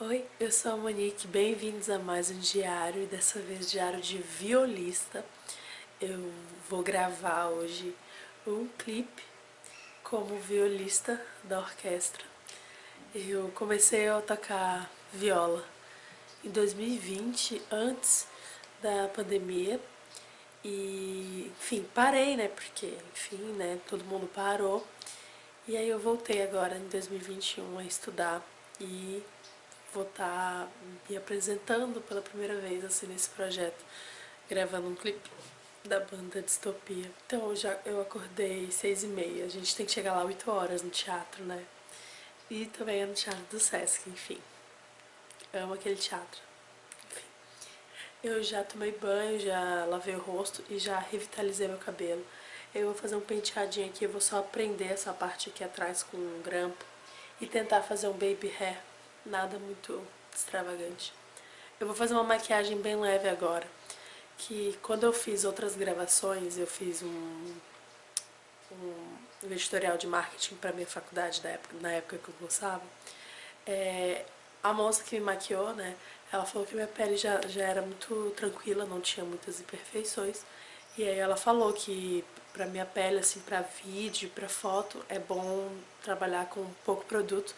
Oi, eu sou a Monique, bem-vindos a mais um diário e dessa vez diário de violista. Eu vou gravar hoje um clipe como violista da orquestra. Eu comecei a tocar viola em 2020, antes da pandemia, e enfim, parei, né, porque enfim, né, todo mundo parou. E aí eu voltei agora em 2021 a estudar e vou estar tá me apresentando pela primeira vez assim nesse projeto, gravando um clipe da banda Distopia. Então já eu acordei seis e meia, a gente tem que chegar lá oito horas no teatro, né? E também é no Teatro do Sesc, enfim. Amo aquele teatro. Enfim. Eu já tomei banho, já lavei o rosto e já revitalizei meu cabelo. Eu vou fazer um penteadinho aqui, eu vou só prender essa parte aqui atrás com um grampo e tentar fazer um baby hair nada muito extravagante. Eu vou fazer uma maquiagem bem leve agora, que quando eu fiz outras gravações, eu fiz um, um editorial de marketing para minha faculdade na época, na época que eu cursava, é, a moça que me maquiou, né, ela falou que minha pele já, já era muito tranquila, não tinha muitas imperfeições, e aí ela falou que pra minha pele, assim, pra vídeo, pra foto, é bom trabalhar com pouco produto.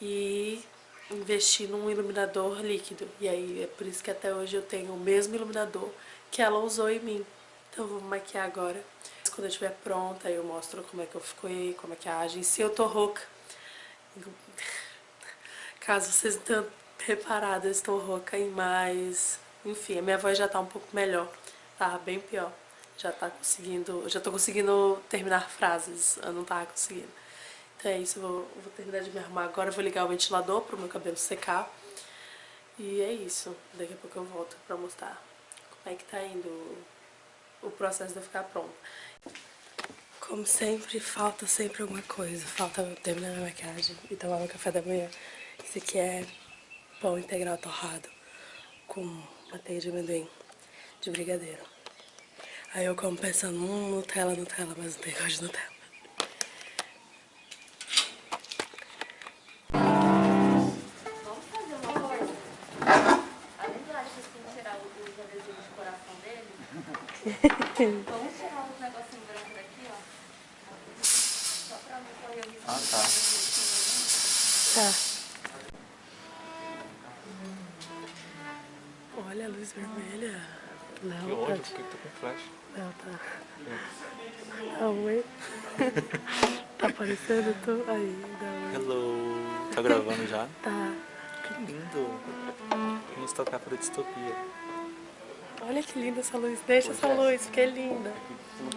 E investir num iluminador líquido. E aí é por isso que até hoje eu tenho o mesmo iluminador que ela usou em mim. Então eu vou maquiar agora. Quando eu estiver pronta, eu mostro como é que eu fiquei com a maquiagem. Se eu tô rouca, caso vocês não tenham reparado, eu estou rouca e mais... Enfim, a minha voz já tá um pouco melhor. Tava bem pior. Já tá conseguindo... Já tô conseguindo terminar frases. Eu não tava conseguindo. Então é isso, vou, vou terminar de me arrumar agora, vou ligar o ventilador para o meu cabelo secar. E é isso, daqui a pouco eu volto para mostrar como é que tá indo o processo de eu ficar pronta. Como sempre, falta sempre alguma coisa. Falta terminar minha maquiagem e tomar meu café da manhã. Isso aqui é pão integral torrado com manteiga de amendoim de brigadeiro. Aí eu como pensando, hum, Nutella, Nutella, mas não tem gosto de Nutella. Vamos tirar um negocinho branco daqui, ó. Só pra não correr o risco. Ah, tá. Tá. Olha a luz vermelha. Não, que ódio, tá... porque tá com flash. Não, tá. Não, oi. tá aparecendo? Tô... Aí, dá Hello. Tá gravando já? Tá. Que lindo. Vamos tocar para distopia. Olha que linda essa luz. Deixa essa luz, que é linda.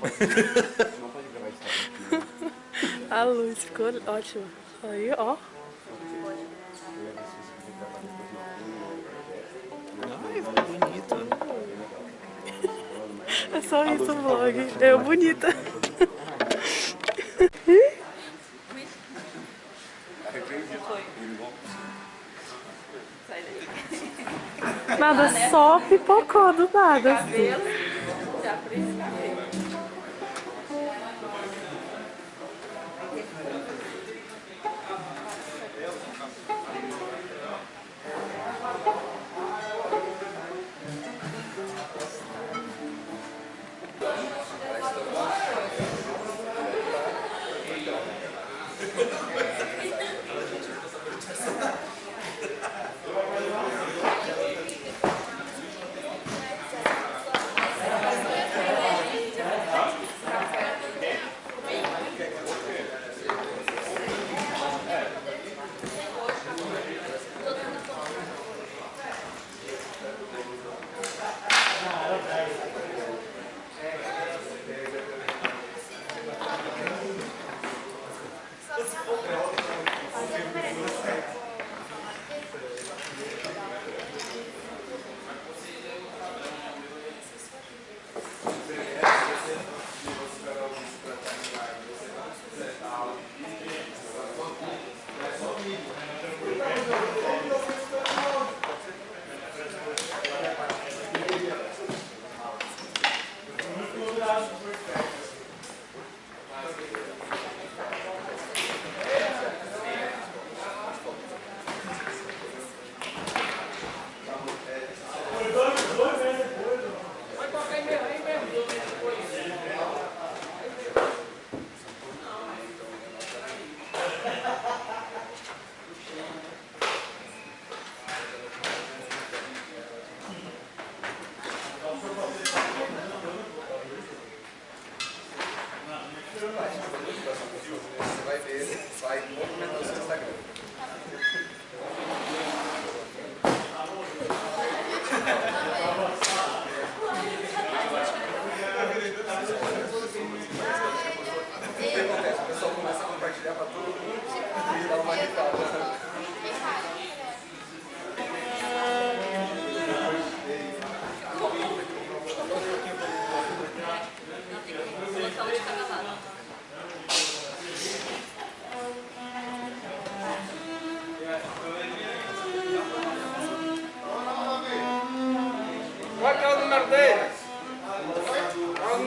A luz ficou ótima. Aí, ó. Ai, bonita. É só isso o vlog. Eu bonita. Nada, só pipocou do nada. Assim.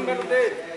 número dele.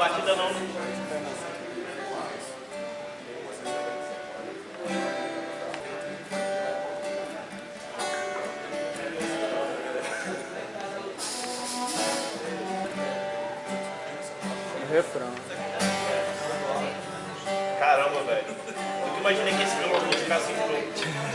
Batida não. Refrão. Caramba, velho. Nunca imaginei que esse violão fosse ficar assim pronto. Desligou,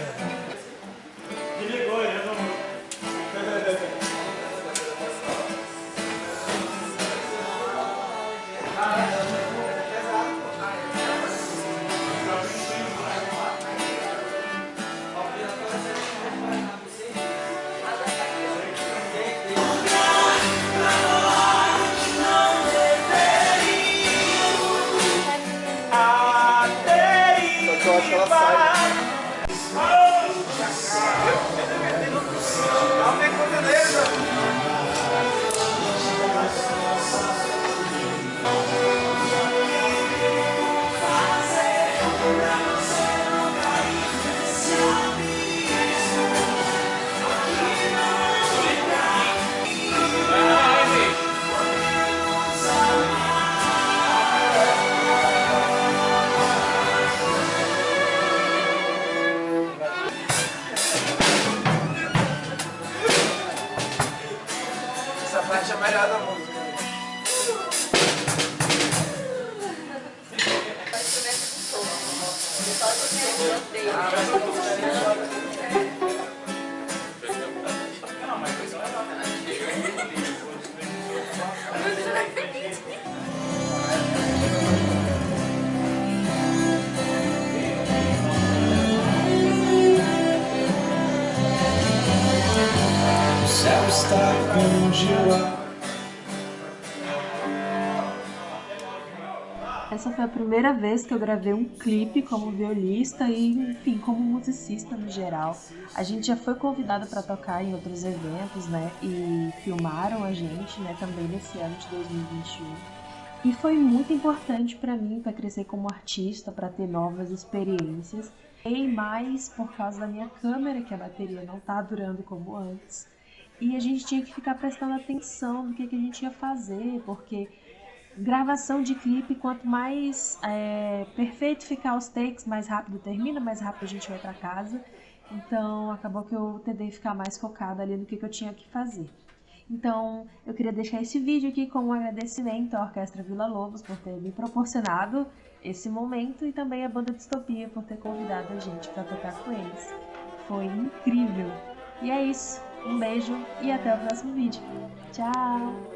O céu está congelado. Essa foi a primeira vez que eu gravei um clipe como violista e, enfim, como musicista no geral. A gente já foi convidado para tocar em outros eventos, né? E filmaram a gente, né? Também nesse ano de 2021. E foi muito importante para mim para crescer como artista, para ter novas experiências. E mais por causa da minha câmera, que a bateria não tá durando como antes. E a gente tinha que ficar prestando atenção no que, que a gente ia fazer, porque gravação de clipe, quanto mais é, perfeito ficar os takes, mais rápido termina, mais rápido a gente vai para casa. Então acabou que eu tentei ficar mais focada ali no que, que eu tinha que fazer. Então eu queria deixar esse vídeo aqui como um agradecimento à Orquestra Vila Lobos por ter me proporcionado esse momento e também à Banda Distopia por ter convidado a gente para tocar com eles. Foi incrível! E é isso, um beijo e até o próximo vídeo. Tchau!